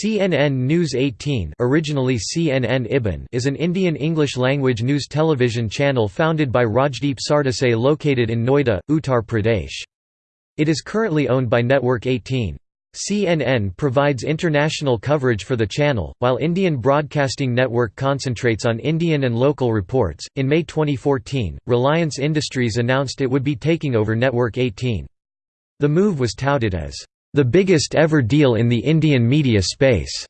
CNN News 18 originally CNN IBN is an Indian English-language news television channel founded by Rajdeep Sardesai located in Noida, Uttar Pradesh. It is currently owned by Network 18. CNN provides international coverage for the channel, while Indian Broadcasting Network concentrates on Indian and local reports. In May 2014, Reliance Industries announced it would be taking over Network 18. The move was touted as the biggest ever deal in the Indian media space.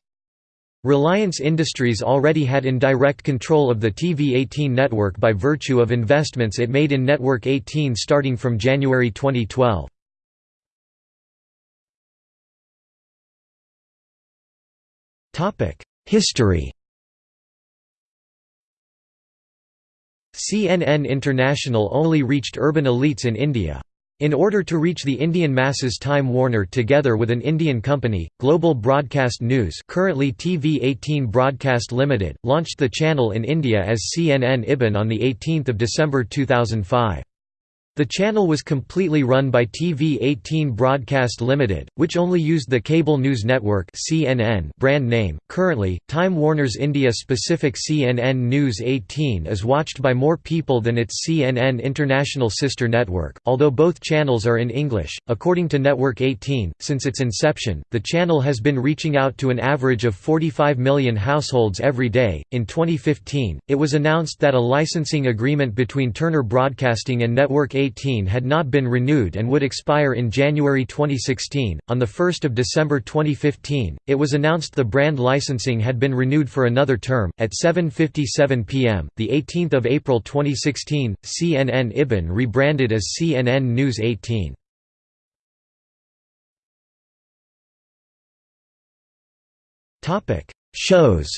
Reliance Industries already had indirect control of the TV18 network by virtue of investments it made in Network 18 starting from January 2012. History CNN International only reached urban elites in India. In order to reach the Indian masses Time Warner together with an Indian company, Global Broadcast News currently TV18 Broadcast Limited, launched the channel in India as CNN IBN on 18 December 2005. The channel was completely run by TV18 Broadcast Limited, which only used the cable news network (CNN) brand name. Currently, Time Warner's India-specific CNN News 18 is watched by more people than its CNN International sister network, although both channels are in English. According to Network 18, since its inception, the channel has been reaching out to an average of 45 million households every day. In 2015, it was announced that a licensing agreement between Turner Broadcasting and Network 18 2018 had not been renewed and would expire in January 2016. On the 1st of December 2015, it was announced the brand licensing had been renewed for another term at 7:57 p.m. The 18th of April 2016, CNN IBN rebranded as CNN News 18. Topic: Shows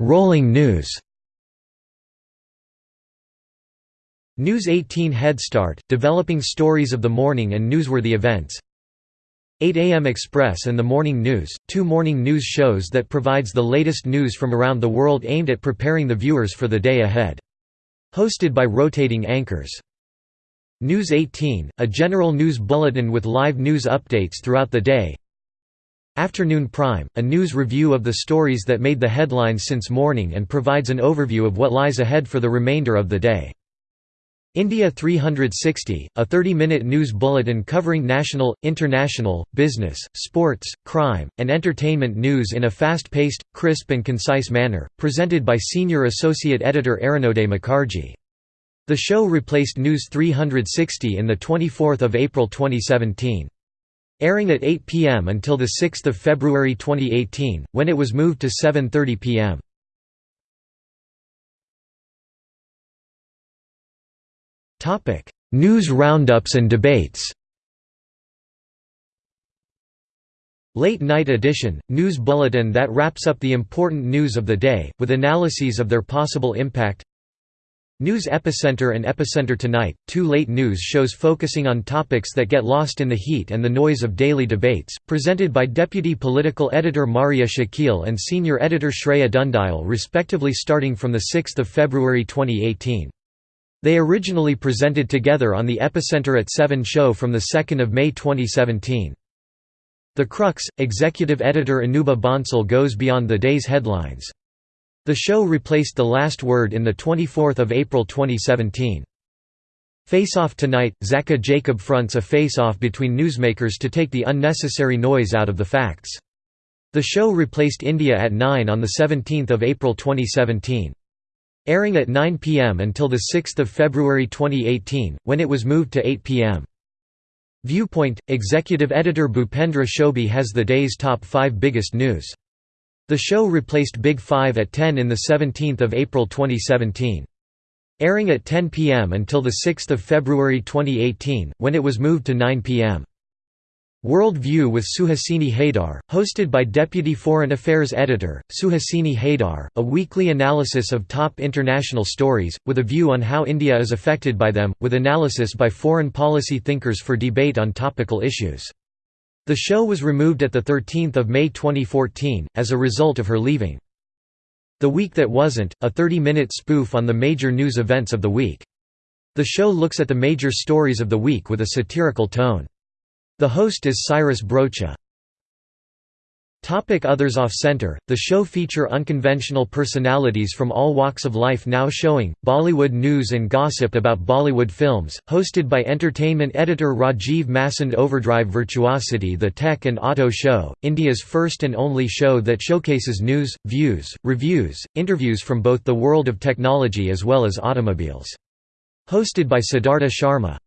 Rolling news News 18 Head Start, developing stories of the morning and newsworthy events 8 AM Express and The Morning News, two morning news shows that provides the latest news from around the world aimed at preparing the viewers for the day ahead. Hosted by rotating anchors. News 18, a general news bulletin with live news updates throughout the day Afternoon Prime, a news review of the stories that made the headlines since morning and provides an overview of what lies ahead for the remainder of the day. India 360, a 30-minute news bulletin covering national, international, business, sports, crime, and entertainment news in a fast-paced, crisp and concise manner, presented by Senior Associate Editor Arunoday Mukherjee. The show replaced News 360 in 24 April 2017 airing at 8 p.m. until 6 February 2018, when it was moved to 7.30 p.m. News roundups and debates Late Night Edition, news bulletin that wraps up the important news of the day, with analyses of their possible impact News Epicenter and Epicenter Tonight, two late news shows focusing on topics that get lost in the heat and the noise of daily debates, presented by Deputy Political Editor Maria Shakil and Senior Editor Shreya Dhoundial respectively starting from 6 February 2018. They originally presented together on the Epicenter at 7 show from 2 May 2017. The Crux, Executive Editor Anubha Bhonsle goes beyond the day's headlines. The show replaced The Last Word in 24 April 2017. Face Off Tonight, Zakka Jacob fronts a face-off between newsmakers to take the unnecessary noise out of the facts. The show replaced India at 9 on 17 April 2017. Airing at 9 p.m. until 6 February 2018, when it was moved to 8 p.m. Viewpoint – Executive editor Bhupendra Chaubey has the day's top five biggest news. The show replaced Big Five at 10 in 17 April 2017. Airing at 10 p.m. until 6 February 2018, when it was moved to 9 p.m. World View with Suhasini Haidar, hosted by Deputy Foreign Affairs Editor, Suhasini Haidar, a weekly analysis of top international stories, with a view on how India is affected by them, with analysis by foreign policy thinkers for debate on topical issues. The show was removed at 13 May 2014, as a result of her leaving. The Week That Wasn't, a 30-minute spoof on the major news events of the week. The show looks at the major stories of the week with a satirical tone. The host is Cyrus Broacha. Topic Others Off-center, the show feature unconventional personalities from all walks of life now showing, Bollywood news and gossip about Bollywood films, hosted by entertainment editor Rajiv Masand Overdrive Virtuosity The Tech and Auto Show, India's first and only show that showcases news, views, reviews, interviews from both the world of technology as well as automobiles. Hosted by Siddhartha Sharma.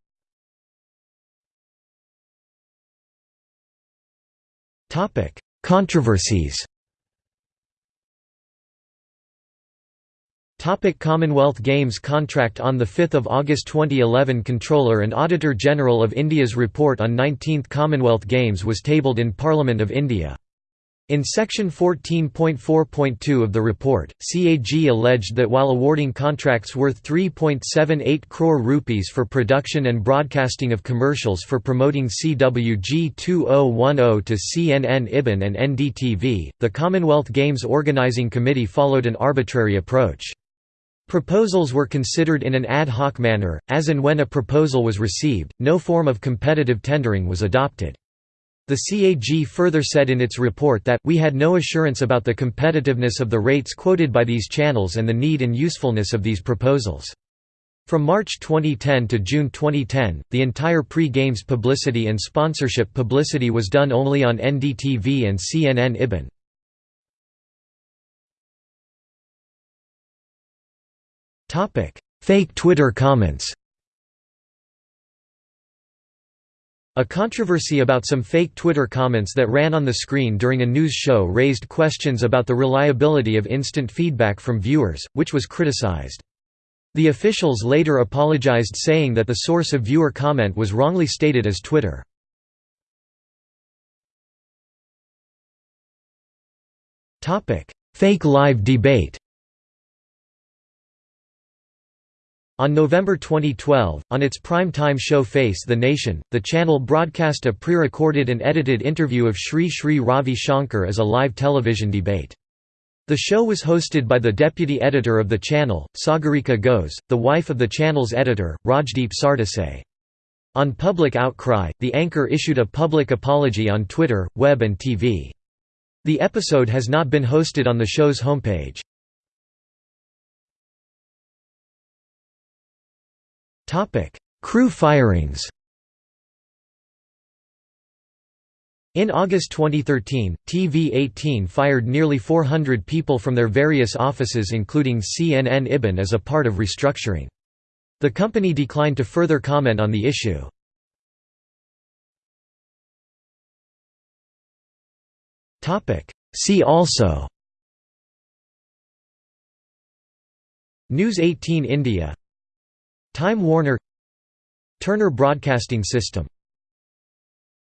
Topic Controversies Topic Commonwealth Games contract On 5 August 2011 Comptroller and Auditor General of India's report on 19th Commonwealth Games was tabled in Parliament of India. In section 14.4.2 of the report, CAG alleged that while awarding contracts worth 3.78 crore rupees for production and broadcasting of commercials for promoting CWG 2010 to CNN IBN and NDTV, the Commonwealth Games Organising Committee followed an arbitrary approach. Proposals were considered in an ad hoc manner, as and when a proposal was received, no form of competitive tendering was adopted. The CAG further said in its report that, we had no assurance about the competitiveness of the rates quoted by these channels and the need and usefulness of these proposals. From March 2010 to June 2010, the entire pre-games publicity and sponsorship publicity was done only on NDTV and CNN IBN. Fake Twitter comments A controversy about some fake Twitter comments that ran on the screen during a news show raised questions about the reliability of instant feedback from viewers, which was criticized. The officials later apologized saying that the source of viewer comment was wrongly stated as Twitter. Fake live debate On November 2012, on its prime-time show Face the Nation, the channel broadcast a pre-recorded and edited interview of Sri Sri Ravi Shankar as a live television debate. The show was hosted by the deputy editor of the channel, Sagarika Ghose, the wife of the channel's editor, Rajdeep Sardesai. On public outcry, the anchor issued a public apology on Twitter, web and TV. The episode has not been hosted on the show's homepage. Crew firings In August 2013, TV18 fired nearly 400 people from their various offices including CNN IBN as a part of restructuring. The company declined to further comment on the issue. See also News 18 India Time Warner Turner Broadcasting System